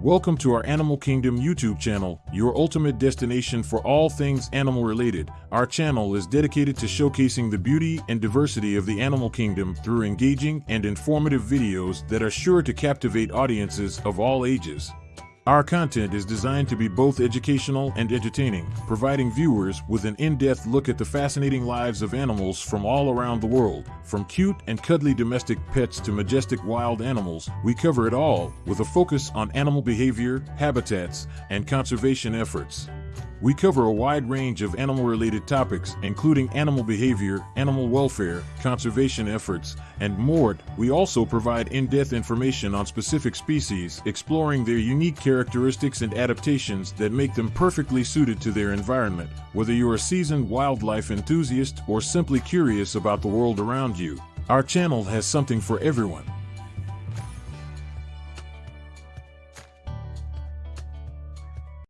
Welcome to our Animal Kingdom YouTube channel, your ultimate destination for all things animal related. Our channel is dedicated to showcasing the beauty and diversity of the animal kingdom through engaging and informative videos that are sure to captivate audiences of all ages. Our content is designed to be both educational and entertaining, providing viewers with an in-depth look at the fascinating lives of animals from all around the world. From cute and cuddly domestic pets to majestic wild animals, we cover it all with a focus on animal behavior, habitats, and conservation efforts. We cover a wide range of animal related topics, including animal behavior, animal welfare, conservation efforts, and more. We also provide in depth information on specific species, exploring their unique characteristics and adaptations that make them perfectly suited to their environment. Whether you're a seasoned wildlife enthusiast or simply curious about the world around you, our channel has something for everyone.